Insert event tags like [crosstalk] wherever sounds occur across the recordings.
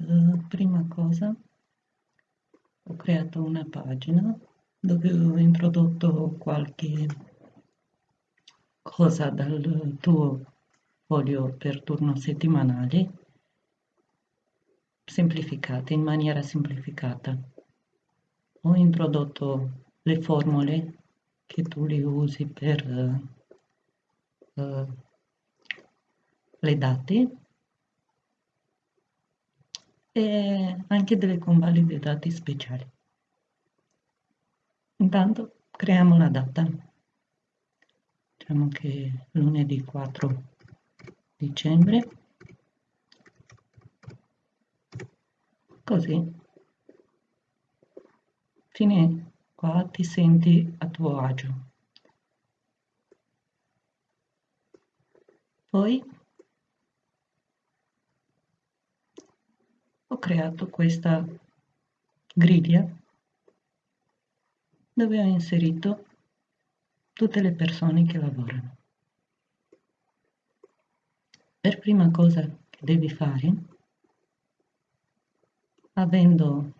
eh, prima cosa ho creato una pagina dove ho introdotto qualche cosa dal tuo foglio per turno settimanale semplificate in maniera semplificata. Ho introdotto le formule che tu li usi per uh, uh, le date e anche delle convalide dati speciali. Intanto creiamo la data. Diciamo che lunedì 4 dicembre. Così fine qua ti senti a tuo agio. Poi creato questa griglia dove ho inserito tutte le persone che lavorano. Per prima cosa che devi fare, avendo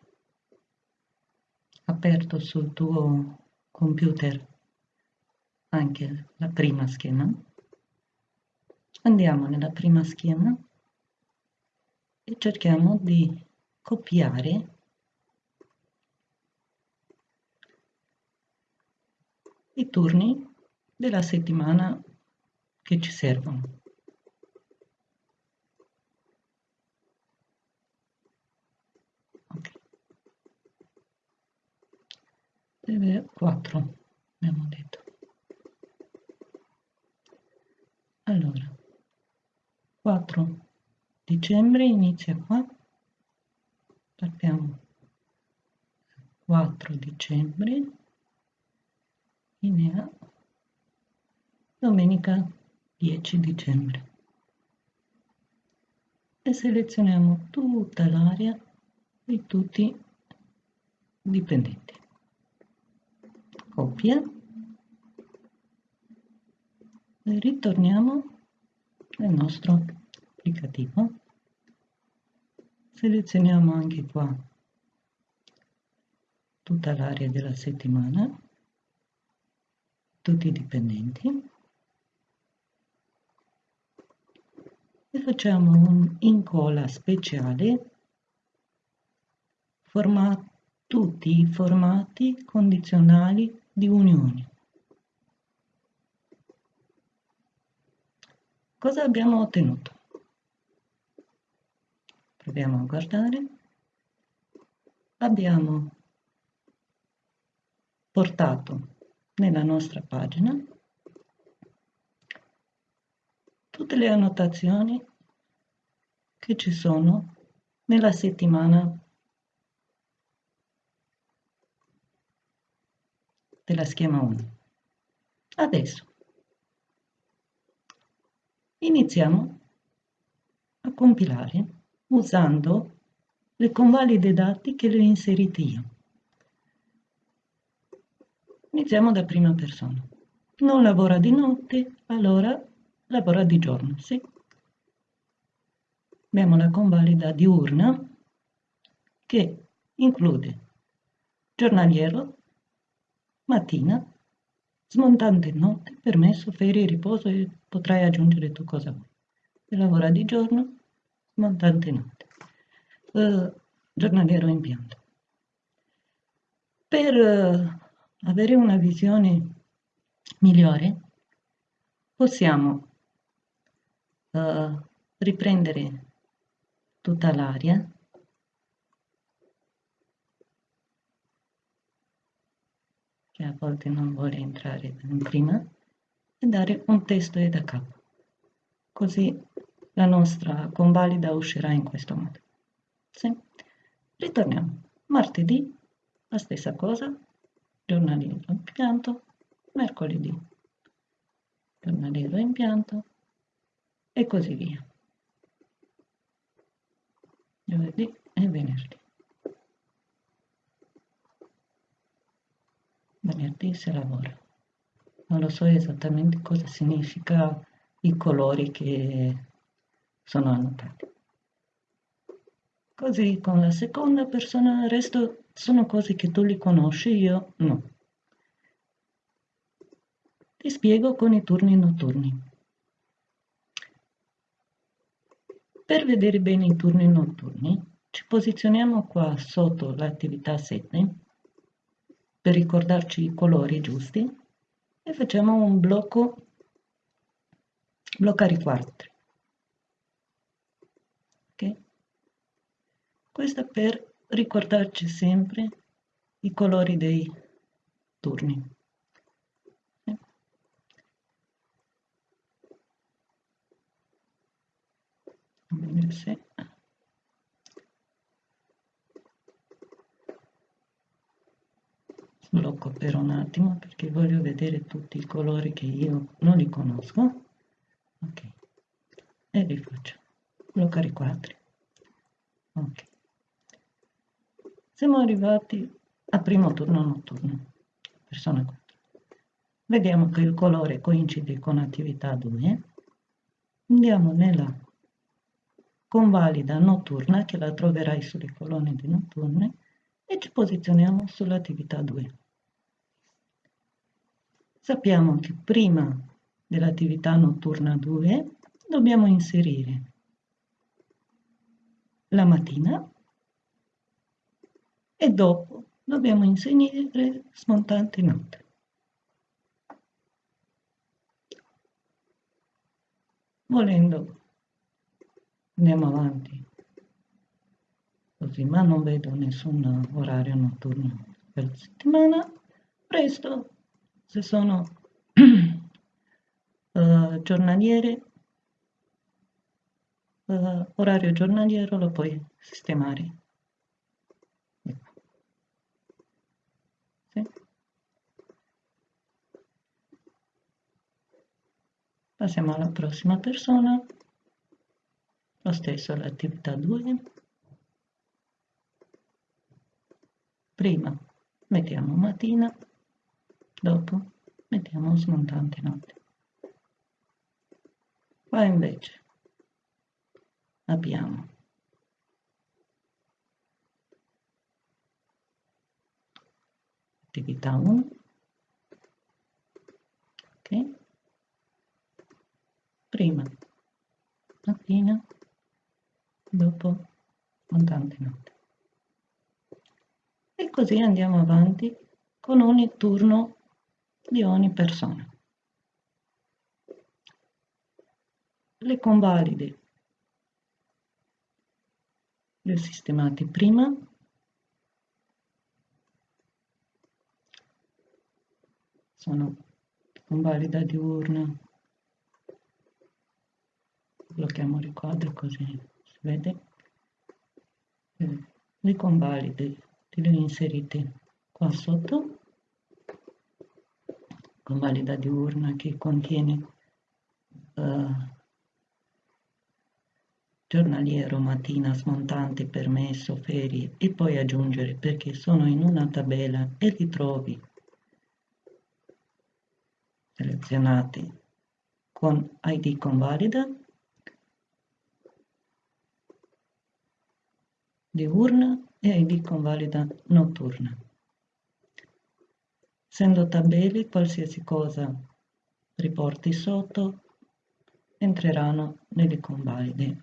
aperto sul tuo computer anche la prima schema, andiamo nella prima schema e cerchiamo di copiare i turni della settimana che ci servono. 4 abbiamo detto allora 4 dicembre inizia qua. Partiamo. 4 dicembre. Linea domenica 10 dicembre. E selezioniamo tutta l'area di tutti i dipendenti. Copia. E ritorniamo nel nostro applicativo selezioniamo anche qua tutta l'area della settimana tutti i dipendenti e facciamo un incolla speciale formato tutti i formati condizionali di unioni. Cosa abbiamo ottenuto? Proviamo a guardare. Abbiamo portato nella nostra pagina tutte le annotazioni che ci sono nella settimana della schema 1. Adesso iniziamo a compilare usando le convalide dati che le ho inserite io. Iniziamo da prima persona. Non lavora di notte, allora lavora di giorno, sì. Abbiamo la convalida diurna che include giornaliero, mattina, smontante notte, permesso, ferie, riposo e potrai aggiungere tu cosa vuoi. Se lavora di giorno, smontante notte. Uh, giornaliero impianto. Per uh, avere una visione migliore, possiamo uh, riprendere tutta l'area che a volte non vuole entrare in prima, e dare un testo da capo. Così la nostra convalida uscirà in questo modo. Sì. Ritorniamo. Martedì, la stessa cosa, giornaliero impianto, mercoledì, giornaliero impianto e così via. Giovedì e venerdì. venerdì si lavora. Non lo so esattamente cosa significa i colori che sono annotati. Così con la seconda persona, il resto sono cose che tu li conosci, io no. Ti spiego con i turni notturni. Per vedere bene i turni notturni, ci posizioniamo qua sotto l'attività 7 per ricordarci i colori giusti e facciamo un blocco bloccare i quadri. Ok? Questo per ricordarci sempre i colori dei turni. se blocco per un attimo perché voglio vedere tutti i colori che io non li conosco. Ok. E li faccio. Bloccare i quadri ok siamo arrivati al primo turno notturno persona 4 vediamo che il colore coincide con attività 2 andiamo nella convalida notturna che la troverai sulle colonne di notturne e ci posizioniamo sull'attività 2. Sappiamo che prima dell'attività notturna 2 dobbiamo inserire la mattina e dopo dobbiamo inserire smontante notte. Volendo andiamo avanti. Così ma non vedo nessun orario notturno per la settimana. Presto se sono uh, [clears throat] giornaliere uh, orario giornaliero lo puoi sistemare ecco. sì. Passiamo alla prossima persona. Lo stesso l'attività 2 prima mettiamo mattina. Dopo mettiamo smontante notte. Qua invece abbiamo attività 1 ok prima. Mattina dopo. Montante notte. E così andiamo avanti con ogni turno di ogni persona. Le convalide. Le ho sistemate prima. Sono convalida diurna blocchiamo il quadro così vede? Eh, le convalide le ho inserite qua sotto. Convalida diurna che contiene uh, giornaliero, mattina, smontante, permesso, ferie e poi aggiungere perché sono in una tabella e li trovi selezionati con ID convalida diurna e ID convalida notturna. Essendo tabelle, qualsiasi cosa riporti sotto entreranno nelle convalide.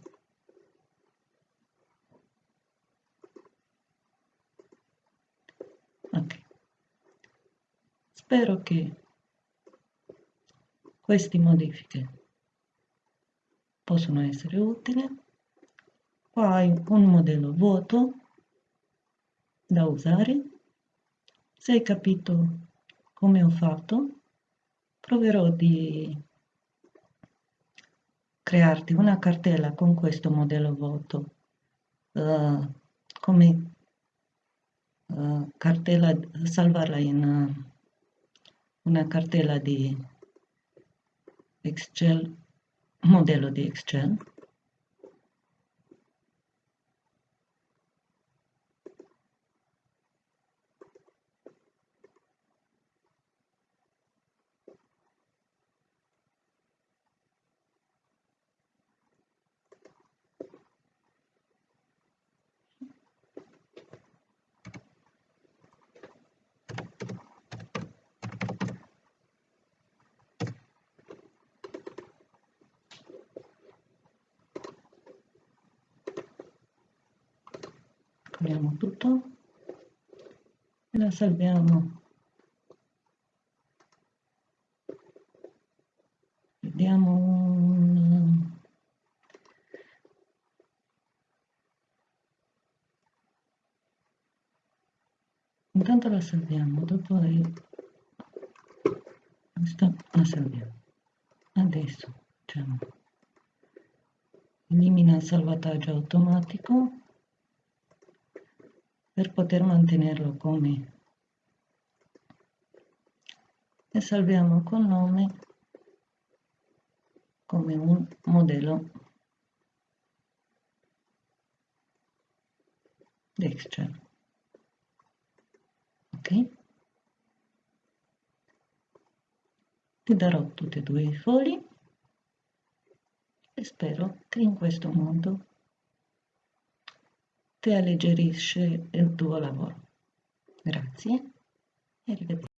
Ok. Spero che queste modifiche possano essere utili hai un modello vuoto da usare. Se hai capito come ho fatto proverò di crearti una cartella con questo modello vuoto uh, come uh, cartella salvarla in uh, una cartella di Excel modello di Excel togliamo tutto. E la salviamo. Vediamo un intanto la salviamo dopo questa la salviamo. Adesso facciamo elimina il salvataggio automatico per poter mantenerlo come e salviamo col nome come un modello Dexter ok? Ti darò tutti e due i fogli e spero che in questo modo alleggerisce il tuo lavoro. Grazie. E arrivederci